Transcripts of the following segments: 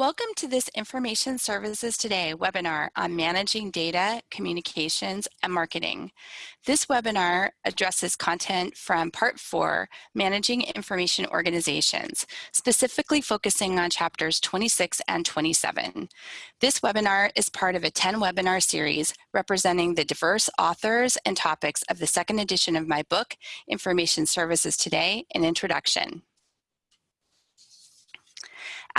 Welcome to this Information Services Today webinar on managing data, communications, and marketing. This webinar addresses content from part four, Managing Information Organizations, specifically focusing on chapters 26 and 27. This webinar is part of a 10 webinar series representing the diverse authors and topics of the second edition of my book, Information Services Today, an Introduction.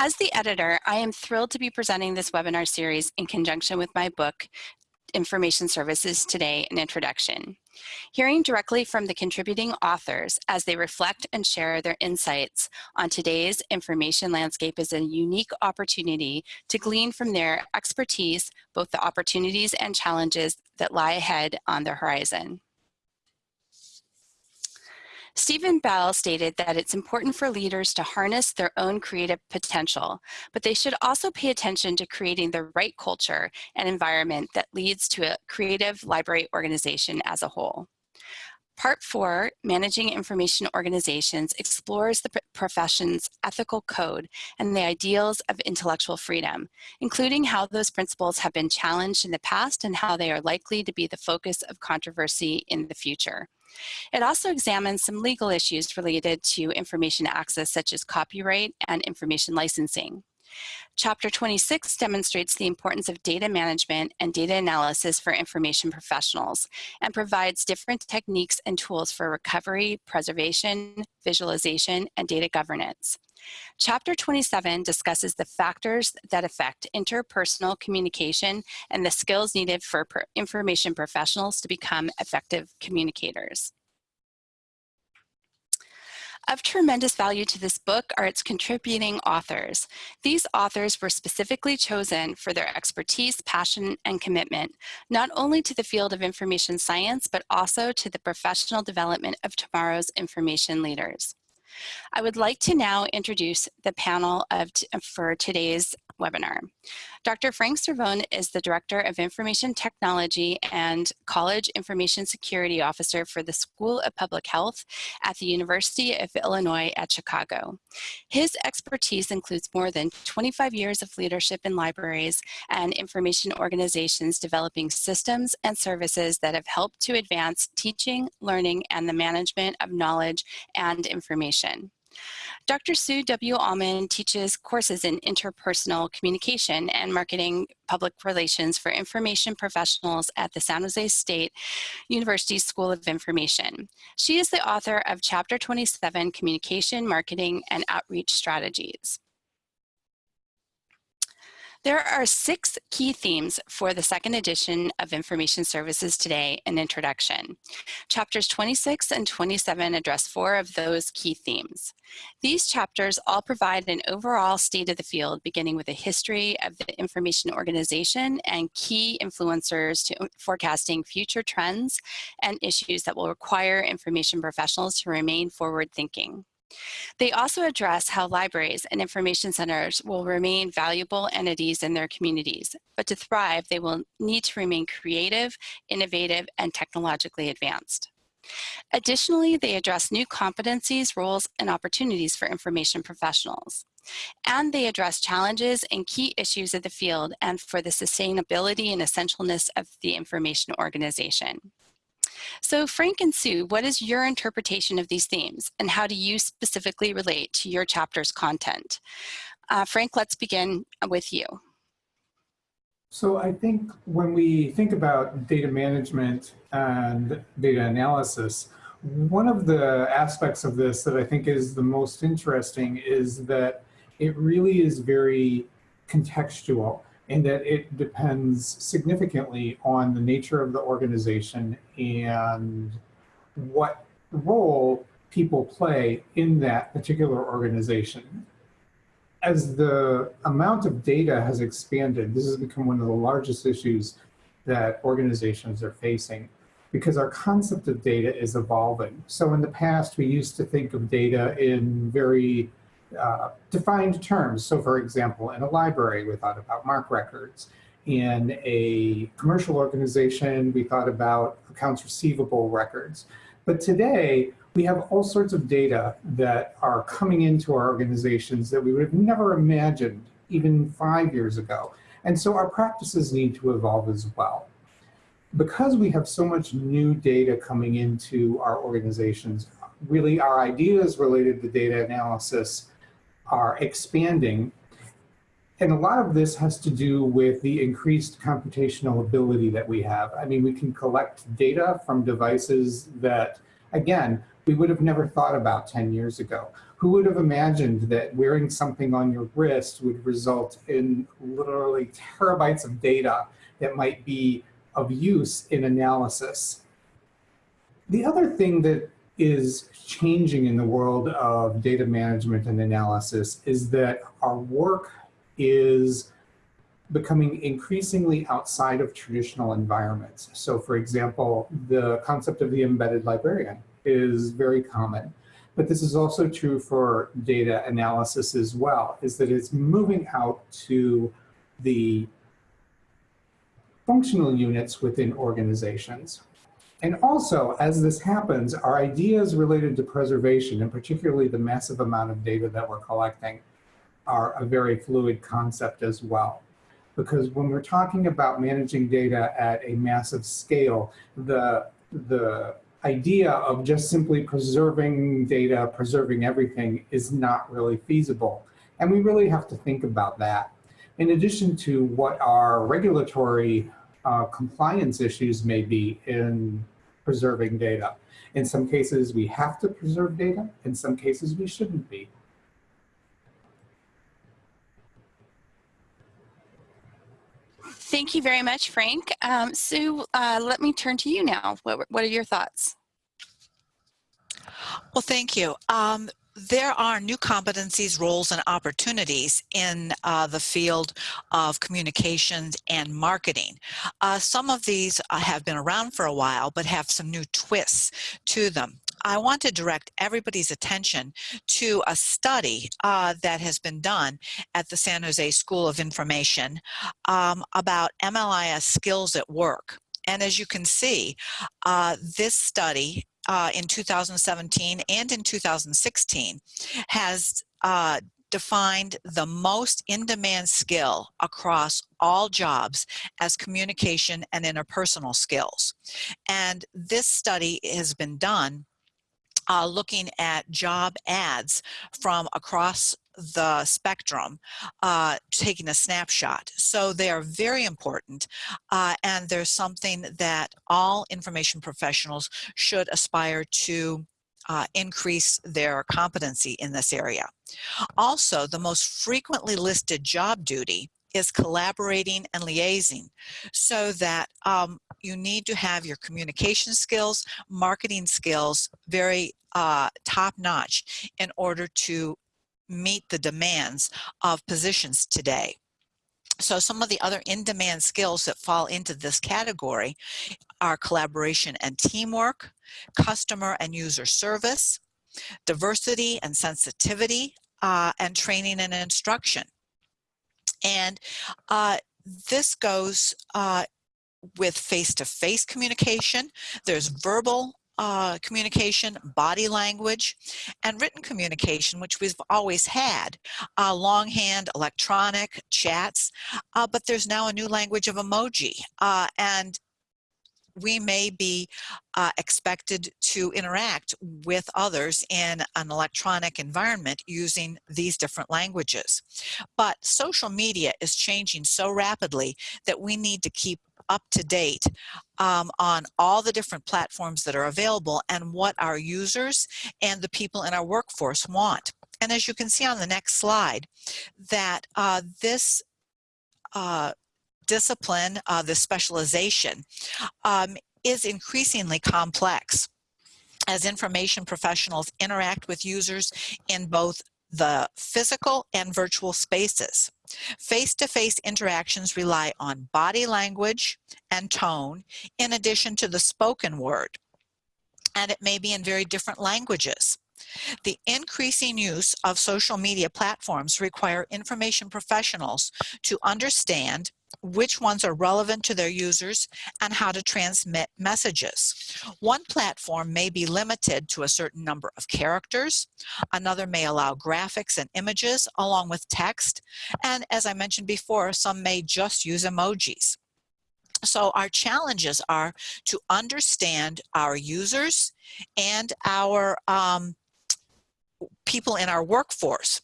As the editor, I am thrilled to be presenting this webinar series in conjunction with my book, Information Services Today, an Introduction. Hearing directly from the contributing authors as they reflect and share their insights on today's information landscape is a unique opportunity to glean from their expertise both the opportunities and challenges that lie ahead on the horizon. Steven Bell stated that it's important for leaders to harness their own creative potential, but they should also pay attention to creating the right culture and environment that leads to a creative library organization as a whole. Part four, Managing Information Organizations, explores the profession's ethical code and the ideals of intellectual freedom, including how those principles have been challenged in the past and how they are likely to be the focus of controversy in the future. It also examines some legal issues related to information access such as copyright and information licensing. Chapter 26 demonstrates the importance of data management and data analysis for information professionals and provides different techniques and tools for recovery, preservation, visualization, and data governance. Chapter 27 discusses the factors that affect interpersonal communication and the skills needed for information professionals to become effective communicators. Of tremendous value to this book are its contributing authors. These authors were specifically chosen for their expertise, passion, and commitment, not only to the field of information science, but also to the professional development of tomorrow's information leaders. I would like to now introduce the panel of for today's webinar. Dr. Frank Cervone is the Director of Information Technology and College Information Security Officer for the School of Public Health at the University of Illinois at Chicago. His expertise includes more than 25 years of leadership in libraries and information organizations developing systems and services that have helped to advance teaching, learning, and the management of knowledge and information. Dr. Sue W. Alman teaches courses in interpersonal communication and marketing public relations for information professionals at the San Jose State University School of Information. She is the author of Chapter 27, Communication, Marketing, and Outreach Strategies. There are six key themes for the second edition of Information Services Today, an introduction. Chapters 26 and 27 address four of those key themes. These chapters all provide an overall state of the field, beginning with a history of the information organization and key influencers to forecasting future trends and issues that will require information professionals to remain forward thinking. They also address how libraries and information centers will remain valuable entities in their communities, but to thrive, they will need to remain creative, innovative, and technologically advanced. Additionally, they address new competencies, roles, and opportunities for information professionals. And they address challenges and key issues of the field and for the sustainability and essentialness of the information organization. So Frank and Sue, what is your interpretation of these themes and how do you specifically relate to your chapter's content? Uh, Frank, let's begin with you. So I think when we think about data management and data analysis, one of the aspects of this that I think is the most interesting is that it really is very contextual in that it depends significantly on the nature of the organization and what role people play in that particular organization. As the amount of data has expanded, this has become one of the largest issues that organizations are facing because our concept of data is evolving. So in the past, we used to think of data in very uh, defined terms. So for example, in a library, we thought about MARC records. In a commercial organization, we thought about accounts receivable records. But today, we have all sorts of data that are coming into our organizations that we would have never imagined even five years ago. And so our practices need to evolve as well. Because we have so much new data coming into our organizations, really our ideas related to data analysis are expanding. And a lot of this has to do with the increased computational ability that we have. I mean, we can collect data from devices that, again, we would have never thought about 10 years ago. Who would have imagined that wearing something on your wrist would result in literally terabytes of data that might be of use in analysis? The other thing that is changing in the world of data management and analysis is that our work is becoming increasingly outside of traditional environments. So for example, the concept of the embedded librarian is very common. But this is also true for data analysis as well, is that it's moving out to the functional units within organizations. And also, as this happens, our ideas related to preservation, and particularly the massive amount of data that we're collecting, are a very fluid concept as well. Because when we're talking about managing data at a massive scale, the, the idea of just simply preserving data, preserving everything is not really feasible. And we really have to think about that. In addition to what our regulatory uh, compliance issues may be in preserving data. In some cases, we have to preserve data. In some cases, we shouldn't be. Thank you very much, Frank. Um, Sue, uh, let me turn to you now. What, what are your thoughts? Well, thank you. Um, there are new competencies, roles, and opportunities in uh, the field of communications and marketing. Uh, some of these uh, have been around for a while, but have some new twists to them. I want to direct everybody's attention to a study uh, that has been done at the San Jose School of Information um, about MLIS skills at work. And as you can see, uh, this study uh, in 2017 and in 2016 has uh, defined the most in-demand skill across all jobs as communication and interpersonal skills. And this study has been done uh, looking at job ads from across the spectrum, uh, taking a snapshot. So they are very important uh, and there's something that all information professionals should aspire to uh, increase their competency in this area. Also, the most frequently listed job duty is collaborating and liaising so that um, you need to have your communication skills, marketing skills very uh, top notch in order to meet the demands of positions today. So some of the other in-demand skills that fall into this category are collaboration and teamwork, customer and user service, diversity and sensitivity, uh, and training and instruction. And uh, this goes uh, with face-to-face -face communication. There's verbal uh, communication, body language, and written communication, which we've always had, uh, longhand, electronic, chats, uh, but there's now a new language of emoji. Uh, and we may be uh, expected to interact with others in an electronic environment using these different languages. But social media is changing so rapidly that we need to keep up to date um, on all the different platforms that are available and what our users and the people in our workforce want. And as you can see on the next slide, that uh, this uh, discipline, uh, the specialization, um, is increasingly complex as information professionals interact with users in both the physical and virtual spaces. Face-to-face -face interactions rely on body language and tone in addition to the spoken word, and it may be in very different languages. The increasing use of social media platforms require information professionals to understand which ones are relevant to their users, and how to transmit messages. One platform may be limited to a certain number of characters. Another may allow graphics and images along with text. And as I mentioned before, some may just use emojis. So our challenges are to understand our users and our um, people in our workforce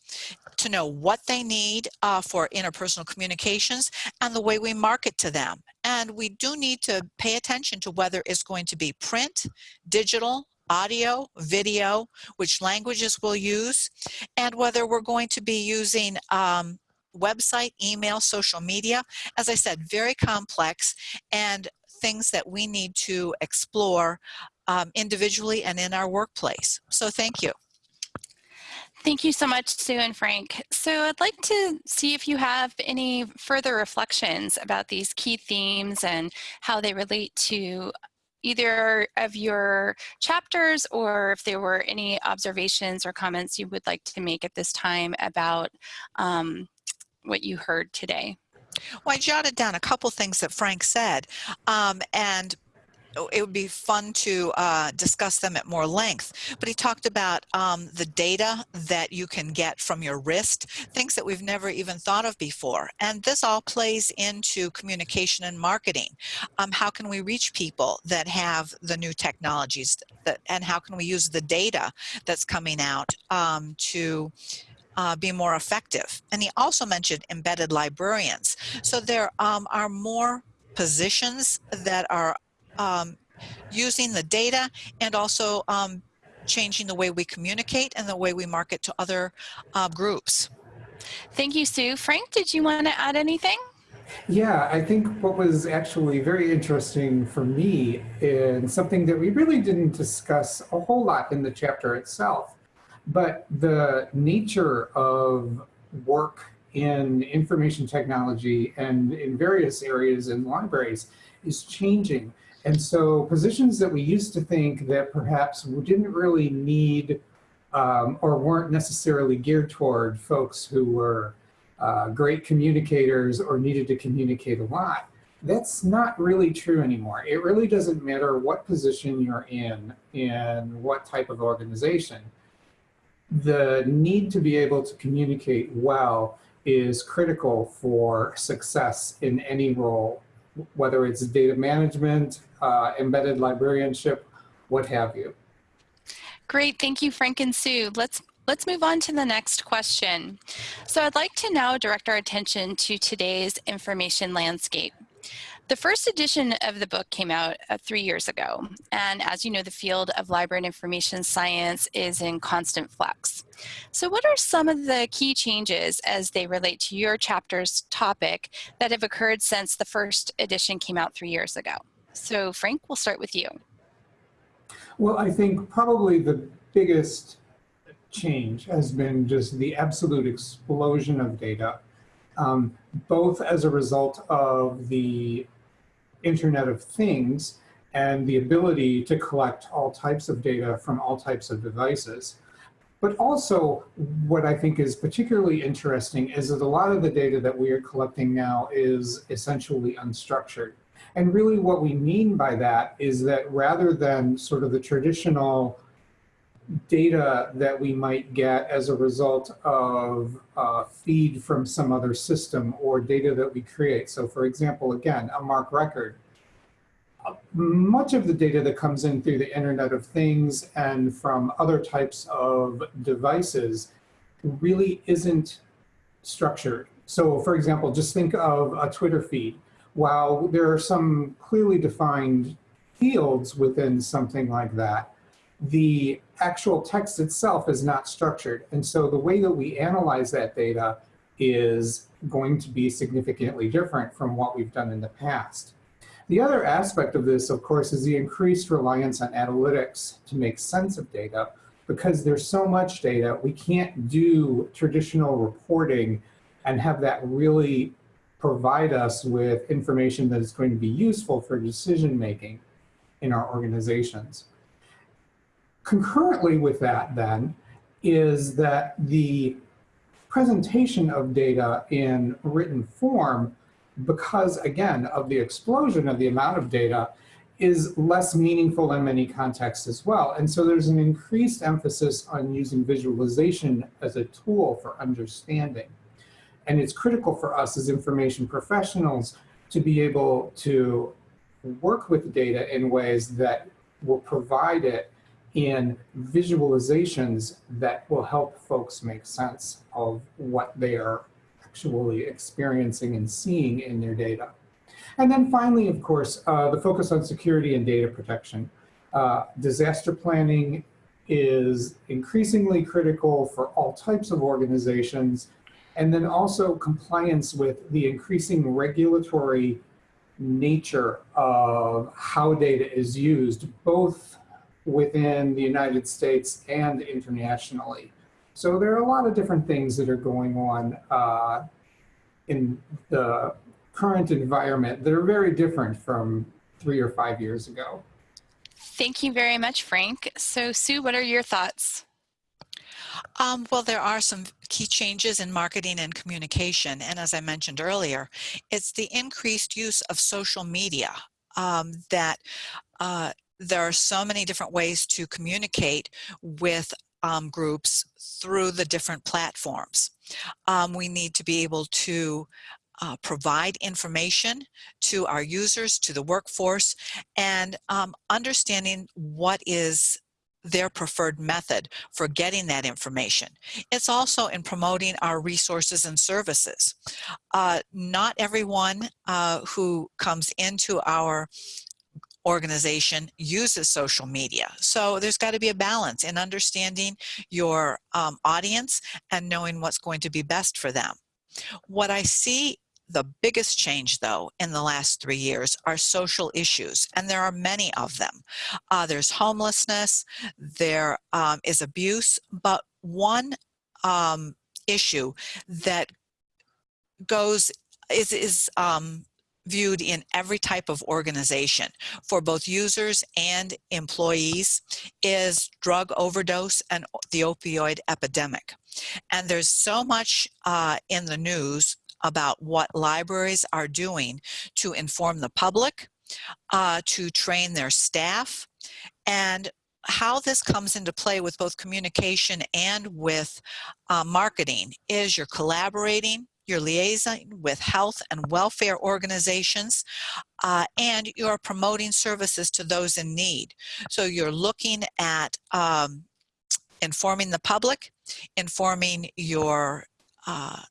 to know what they need uh, for interpersonal communications and the way we market to them. And we do need to pay attention to whether it's going to be print, digital, audio, video, which languages we'll use, and whether we're going to be using um, website, email, social media. As I said, very complex and things that we need to explore um, individually and in our workplace. So thank you. Thank you so much, Sue and Frank. So I'd like to see if you have any further reflections about these key themes and how they relate to either of your chapters or if there were any observations or comments you would like to make at this time about um, what you heard today. Well, I jotted down a couple things that Frank said, um, and it would be fun to uh, discuss them at more length. But he talked about um, the data that you can get from your wrist, things that we've never even thought of before. And this all plays into communication and marketing. Um, how can we reach people that have the new technologies that, and how can we use the data that's coming out um, to uh, be more effective. And he also mentioned embedded librarians. So there um, are more positions that are um, using the data and also um, changing the way we communicate and the way we market to other uh, groups. Thank you, Sue. Frank, did you want to add anything? Yeah, I think what was actually very interesting for me and something that we really didn't discuss a whole lot in the chapter itself but the nature of work in information technology and in various areas in libraries is changing. And so positions that we used to think that perhaps we didn't really need um, or weren't necessarily geared toward folks who were uh, great communicators or needed to communicate a lot, that's not really true anymore. It really doesn't matter what position you're in and what type of organization the need to be able to communicate well is critical for success in any role, whether it's data management, uh, embedded librarianship, what have you. Great, thank you, Frank and Sue. Let's Let's move on to the next question. So I'd like to now direct our attention to today's information landscape. The first edition of the book came out uh, three years ago. And as you know, the field of library and information science is in constant flux. So what are some of the key changes as they relate to your chapter's topic that have occurred since the first edition came out three years ago? So Frank, we'll start with you. Well, I think probably the biggest change has been just the absolute explosion of data, um, both as a result of the Internet of Things and the ability to collect all types of data from all types of devices. But also, what I think is particularly interesting is that a lot of the data that we are collecting now is essentially unstructured. And really what we mean by that is that rather than sort of the traditional data that we might get as a result of a feed from some other system or data that we create. So for example, again, a MARC record. Much of the data that comes in through the Internet of Things and from other types of devices really isn't structured. So for example, just think of a Twitter feed. While there are some clearly defined fields within something like that, the actual text itself is not structured. And so the way that we analyze that data is going to be significantly different from what we've done in the past. The other aspect of this, of course, is the increased reliance on analytics to make sense of data. Because there's so much data, we can't do traditional reporting and have that really provide us with information that is going to be useful for decision making in our organizations. Concurrently with that then is that the presentation of data in written form because again, of the explosion of the amount of data is less meaningful in many contexts as well. And so there's an increased emphasis on using visualization as a tool for understanding. And it's critical for us as information professionals to be able to work with data in ways that will provide it in visualizations that will help folks make sense of what they are actually experiencing and seeing in their data. And then finally, of course, uh, the focus on security and data protection. Uh, disaster planning is increasingly critical for all types of organizations, and then also compliance with the increasing regulatory nature of how data is used, both within the United States and internationally. So there are a lot of different things that are going on uh, in the current environment that are very different from three or five years ago. Thank you very much, Frank. So Sue, what are your thoughts? Um, well, there are some key changes in marketing and communication. And as I mentioned earlier, it's the increased use of social media um, that uh, there are so many different ways to communicate with um, groups through the different platforms. Um, we need to be able to uh, provide information to our users, to the workforce, and um, understanding what is their preferred method for getting that information. It's also in promoting our resources and services. Uh, not everyone uh, who comes into our organization uses social media. So there's got to be a balance in understanding your um, audience and knowing what's going to be best for them. What I see the biggest change, though, in the last three years are social issues, and there are many of them. Uh, there's homelessness, there um, is abuse, but one um, issue that goes is, is um, viewed in every type of organization for both users and employees is drug overdose and the opioid epidemic. And there's so much uh, in the news about what libraries are doing to inform the public, uh, to train their staff, and how this comes into play with both communication and with uh, marketing is you're collaborating, you're liaising with health and welfare organizations, uh, and you're promoting services to those in need. So you're looking at um, informing the public, informing your uh,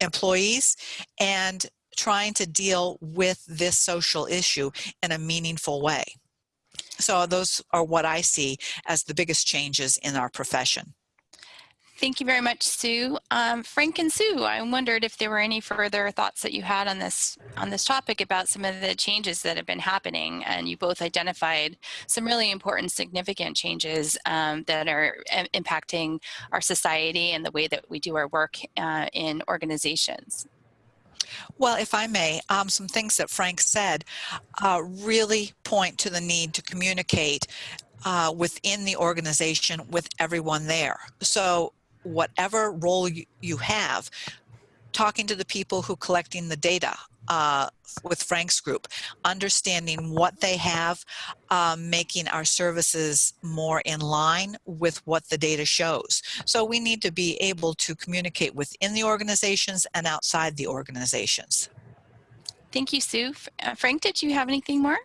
employees and trying to deal with this social issue in a meaningful way. So those are what I see as the biggest changes in our profession. Thank you very much, Sue. Um, Frank and Sue, I wondered if there were any further thoughts that you had on this on this topic about some of the changes that have been happening, and you both identified some really important, significant changes um, that are impacting our society and the way that we do our work uh, in organizations. Well, if I may, um, some things that Frank said uh, really point to the need to communicate uh, within the organization with everyone there. So whatever role you, you have, talking to the people who collecting the data uh, with Frank's group, understanding what they have, um, making our services more in line with what the data shows. So we need to be able to communicate within the organizations and outside the organizations. Thank you, Sue. Uh, Frank, did you have anything more?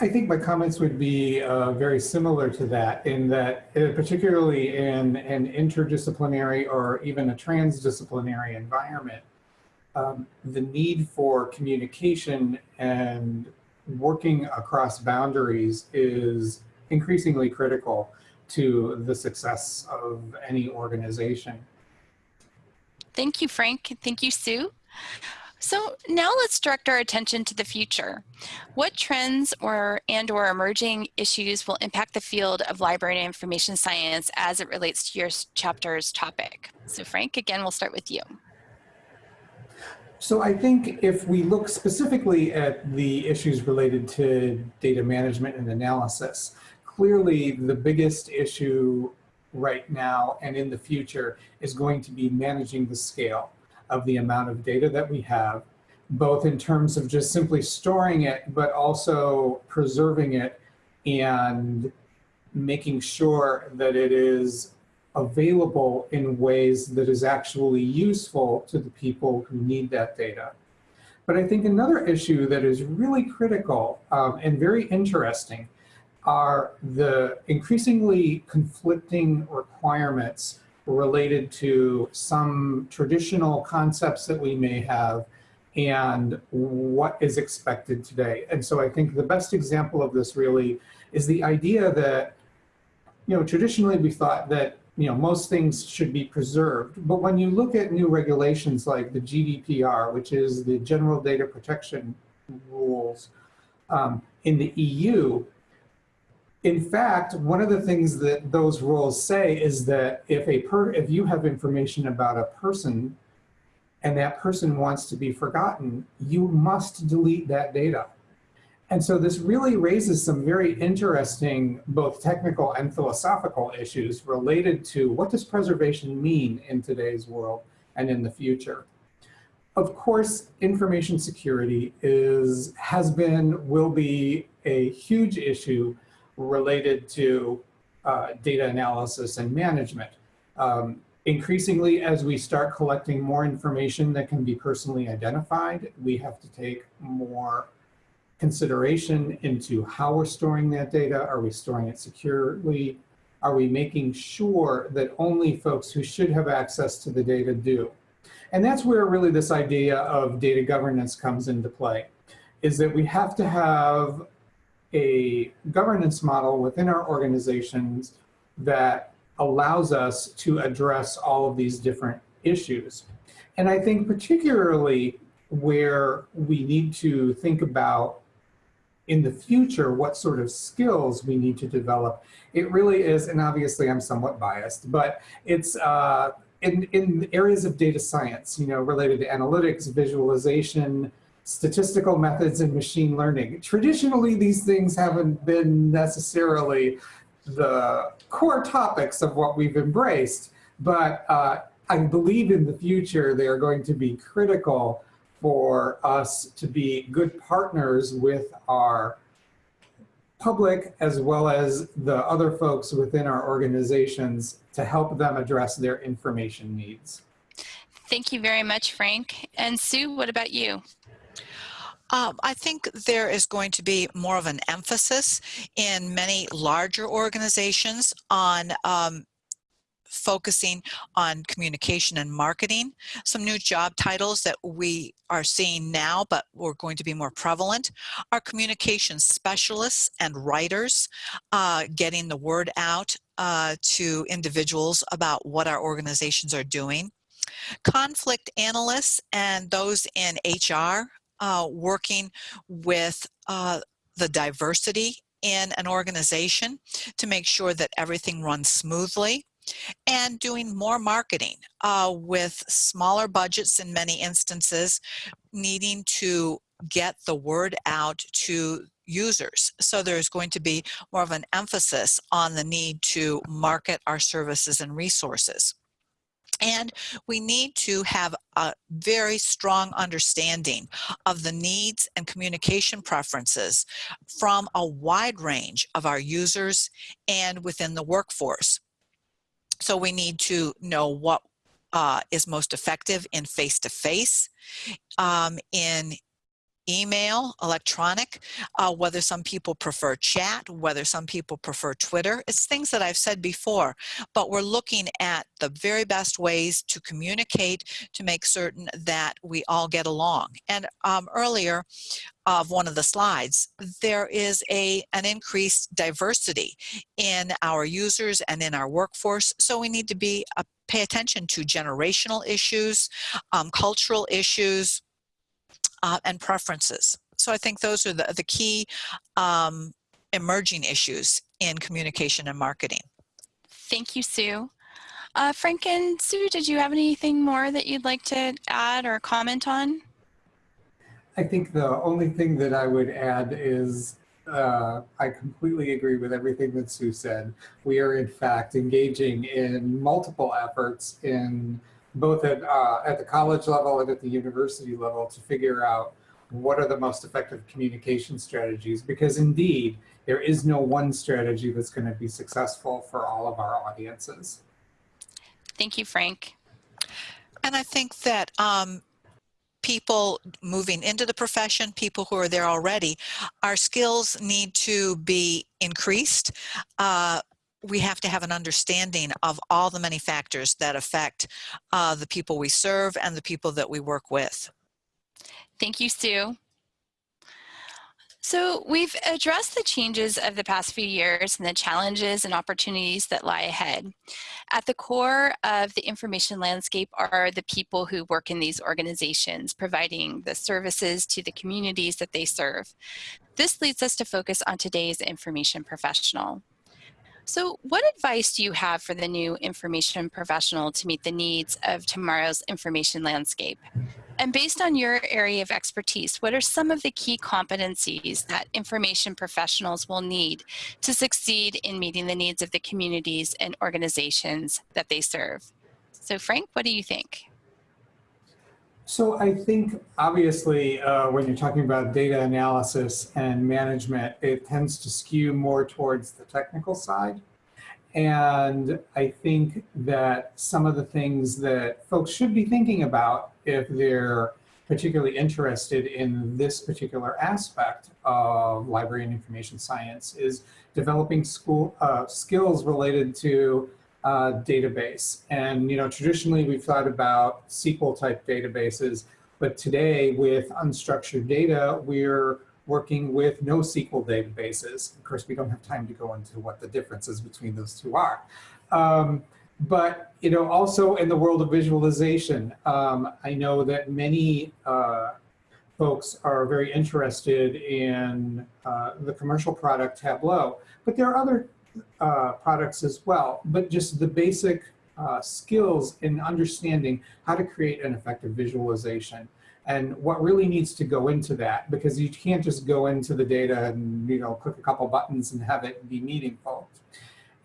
I think my comments would be uh, very similar to that in that uh, particularly in an interdisciplinary or even a transdisciplinary environment, um, the need for communication and working across boundaries is increasingly critical to the success of any organization. Thank you, Frank. Thank you, Sue. So now let's direct our attention to the future. What trends or and or emerging issues will impact the field of library and information science as it relates to your chapter's topic? So Frank, again, we'll start with you. So I think if we look specifically at the issues related to data management and analysis, clearly the biggest issue right now and in the future is going to be managing the scale of the amount of data that we have both in terms of just simply storing it, but also preserving it and making sure that it is available in ways that is actually useful to the people who need that data. But I think another issue that is really critical um, and very interesting are the increasingly conflicting requirements related to some traditional concepts that we may have and what is expected today. And so I think the best example of this really is the idea that, you know, traditionally we thought that, you know, most things should be preserved. But when you look at new regulations like the GDPR, which is the General Data Protection Rules um, in the EU, in fact, one of the things that those rules say is that if a per if you have information about a person and that person wants to be forgotten, you must delete that data. And so this really raises some very interesting, both technical and philosophical issues related to what does preservation mean in today's world and in the future. Of course, information security is, has been, will be a huge issue related to uh, data analysis and management. Um, increasingly, as we start collecting more information that can be personally identified, we have to take more consideration into how we're storing that data. Are we storing it securely? Are we making sure that only folks who should have access to the data do? And that's where really this idea of data governance comes into play, is that we have to have a governance model within our organizations that allows us to address all of these different issues. And I think particularly where we need to think about in the future what sort of skills we need to develop, it really is, and obviously I'm somewhat biased, but it's uh, in, in areas of data science, you know, related to analytics, visualization, statistical methods and machine learning. Traditionally, these things haven't been necessarily the core topics of what we've embraced, but uh, I believe in the future they are going to be critical for us to be good partners with our public as well as the other folks within our organizations to help them address their information needs. Thank you very much, Frank. And Sue, what about you? Um, I think there is going to be more of an emphasis in many larger organizations on um, focusing on communication and marketing. Some new job titles that we are seeing now, but we're going to be more prevalent, are communication specialists and writers, uh, getting the word out uh, to individuals about what our organizations are doing. Conflict analysts and those in HR uh, working with uh, the diversity in an organization to make sure that everything runs smoothly and doing more marketing uh, with smaller budgets in many instances needing to get the word out to users. So there's going to be more of an emphasis on the need to market our services and resources. And we need to have a very strong understanding of the needs and communication preferences from a wide range of our users and within the workforce. So we need to know what uh, is most effective in face-to-face, -face, um, in email, electronic, uh, whether some people prefer chat, whether some people prefer Twitter. It's things that I've said before, but we're looking at the very best ways to communicate to make certain that we all get along. And um, earlier, of one of the slides, there is a an increased diversity in our users and in our workforce. So we need to be uh, pay attention to generational issues, um, cultural issues, uh, and preferences. So I think those are the, the key um, emerging issues in communication and marketing. Thank you, Sue. Uh, Frank and Sue, did you have anything more that you'd like to add or comment on? I think the only thing that I would add is uh, I completely agree with everything that Sue said. We are in fact engaging in multiple efforts in both at, uh, at the college level and at the university level to figure out what are the most effective communication strategies because indeed there is no one strategy that's going to be successful for all of our audiences. Thank you, Frank. And I think that um, people moving into the profession, people who are there already, our skills need to be increased. Uh, we have to have an understanding of all the many factors that affect uh, the people we serve and the people that we work with. Thank you, Sue. So we've addressed the changes of the past few years and the challenges and opportunities that lie ahead. At the core of the information landscape are the people who work in these organizations, providing the services to the communities that they serve. This leads us to focus on today's information professional. So what advice do you have for the new information professional to meet the needs of tomorrow's information landscape? And based on your area of expertise, what are some of the key competencies that information professionals will need to succeed in meeting the needs of the communities and organizations that they serve? So Frank, what do you think? So I think obviously uh, when you're talking about data analysis and management, it tends to skew more towards the technical side. And I think that some of the things that folks should be thinking about if they're particularly interested in this particular aspect of library and information science is developing school uh, skills related to uh, database. And, you know, traditionally we've thought about SQL type databases, but today with unstructured data, we're working with NoSQL databases. Of course, we don't have time to go into what the differences between those two are. Um, but, you know, also in the world of visualization, um, I know that many uh, folks are very interested in uh, the commercial product Tableau, but there are other uh, products as well, but just the basic uh, skills in understanding how to create an effective visualization and what really needs to go into that because you can't just go into the data and you know click a couple buttons and have it be meaningful.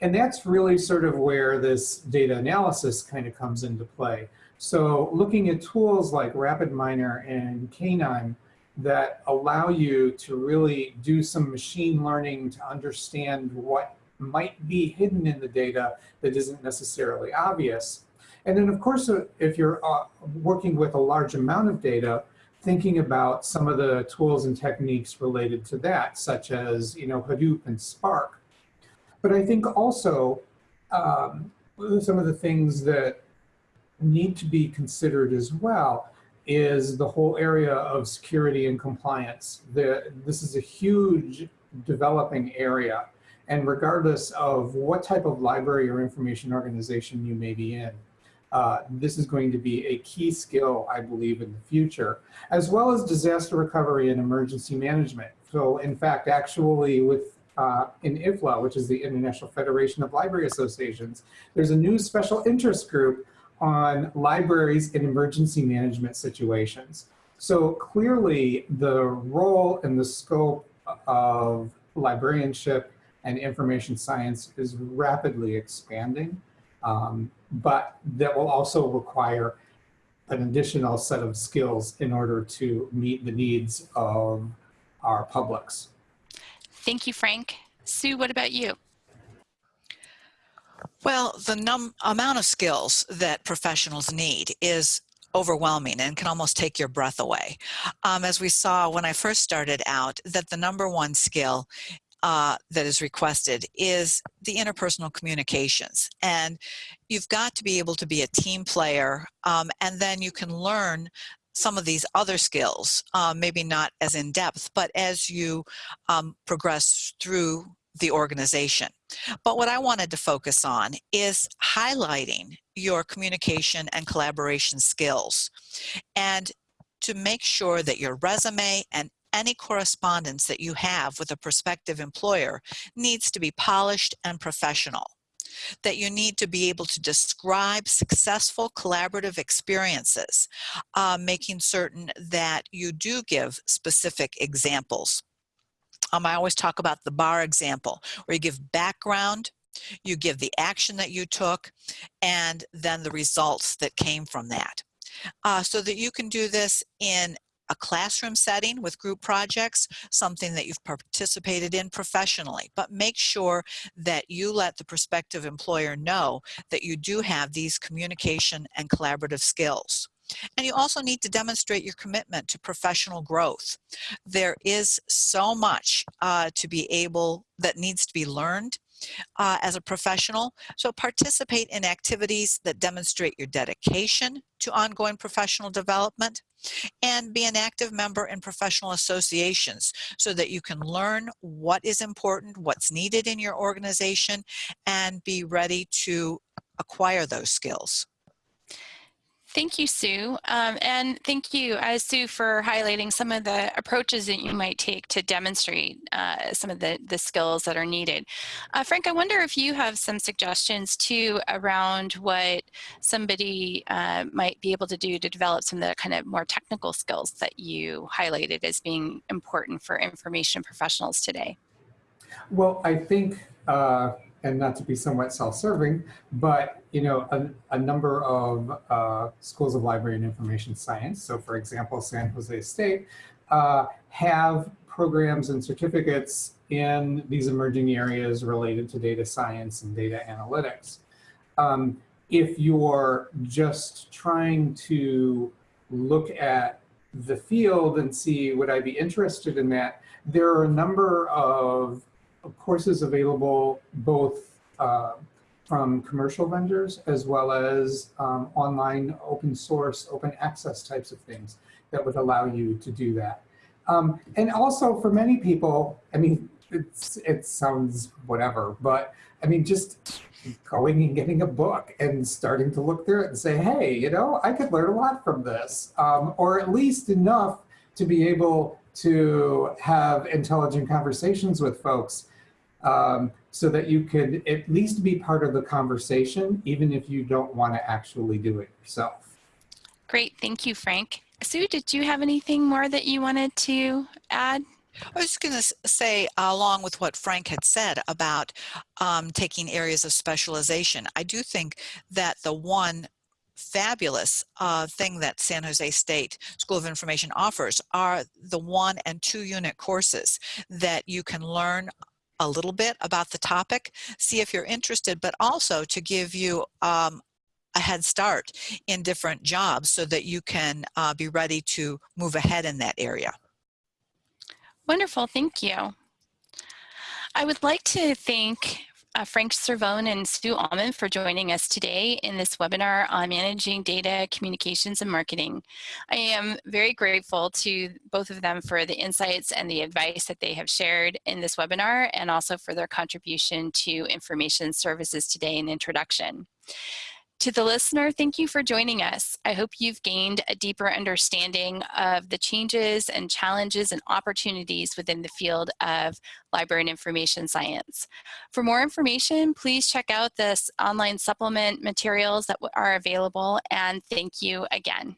And that's really sort of where this data analysis kind of comes into play. So looking at tools like RapidMiner and KNIME that allow you to really do some machine learning to understand what might be hidden in the data that isn't necessarily obvious. And then of course, uh, if you're uh, working with a large amount of data, thinking about some of the tools and techniques related to that, such as you know Hadoop and Spark. But I think also um, some of the things that need to be considered as well is the whole area of security and compliance. The, this is a huge developing area. And regardless of what type of library or information organization you may be in, uh, this is going to be a key skill, I believe, in the future, as well as disaster recovery and emergency management. So in fact, actually with uh, in IFLA, which is the International Federation of Library Associations, there's a new special interest group on libraries in emergency management situations. So clearly the role and the scope of librarianship and information science is rapidly expanding, um, but that will also require an additional set of skills in order to meet the needs of our publics. Thank you, Frank. Sue, what about you? Well, the num amount of skills that professionals need is overwhelming and can almost take your breath away. Um, as we saw when I first started out, that the number one skill uh, that is requested is the interpersonal communications. And you've got to be able to be a team player um, and then you can learn some of these other skills, uh, maybe not as in depth, but as you um, progress through the organization. But what I wanted to focus on is highlighting your communication and collaboration skills and to make sure that your resume and any correspondence that you have with a prospective employer needs to be polished and professional that you need to be able to describe successful collaborative experiences, uh, making certain that you do give specific examples. Um, I always talk about the bar example, where you give background, You give the action that you took and then the results that came from that. Uh, so that you can do this in a classroom setting with group projects, something that you've participated in professionally, but make sure that you let the prospective employer know that you do have these communication and collaborative skills. And you also need to demonstrate your commitment to professional growth. There is so much uh, to be able that needs to be learned uh, as a professional. So participate in activities that demonstrate your dedication to ongoing professional development and be an active member in professional associations so that you can learn what is important, what's needed in your organization, and be ready to acquire those skills. Thank you, Sue. Um, and thank you, uh, Sue, for highlighting some of the approaches that you might take to demonstrate uh, some of the, the skills that are needed. Uh, Frank, I wonder if you have some suggestions too around what somebody uh, might be able to do to develop some of the kind of more technical skills that you highlighted as being important for information professionals today. Well, I think uh, and not to be somewhat self-serving, but you know, a, a number of uh, schools of library and information science, so for example, San Jose State, uh, have programs and certificates in these emerging areas related to data science and data analytics. Um, if you're just trying to look at the field and see would I be interested in that, there are a number of courses available both uh, from commercial vendors as well as um, online open source, open access types of things that would allow you to do that. Um, and also for many people, I mean, it's, it sounds whatever, but I mean, just going and getting a book and starting to look through it and say, hey, you know, I could learn a lot from this, um, or at least enough to be able to have intelligent conversations with folks um, so that you could at least be part of the conversation, even if you don't want to actually do it yourself. Great, thank you, Frank. Sue, did you have anything more that you wanted to add? I was just going to say, along with what Frank had said about um, taking areas of specialization, I do think that the one fabulous uh, thing that San Jose State School of Information offers are the one and two unit courses that you can learn a little bit about the topic, see if you're interested, but also to give you um, a head start in different jobs so that you can uh, be ready to move ahead in that area. Wonderful, thank you. I would like to thank uh, Frank Cervone and Sue Alman for joining us today in this webinar on managing data, communications, and marketing. I am very grateful to both of them for the insights and the advice that they have shared in this webinar and also for their contribution to information services today in introduction. To the listener, thank you for joining us. I hope you've gained a deeper understanding of the changes and challenges and opportunities within the field of library and information science. For more information, please check out this online supplement materials that are available and thank you again.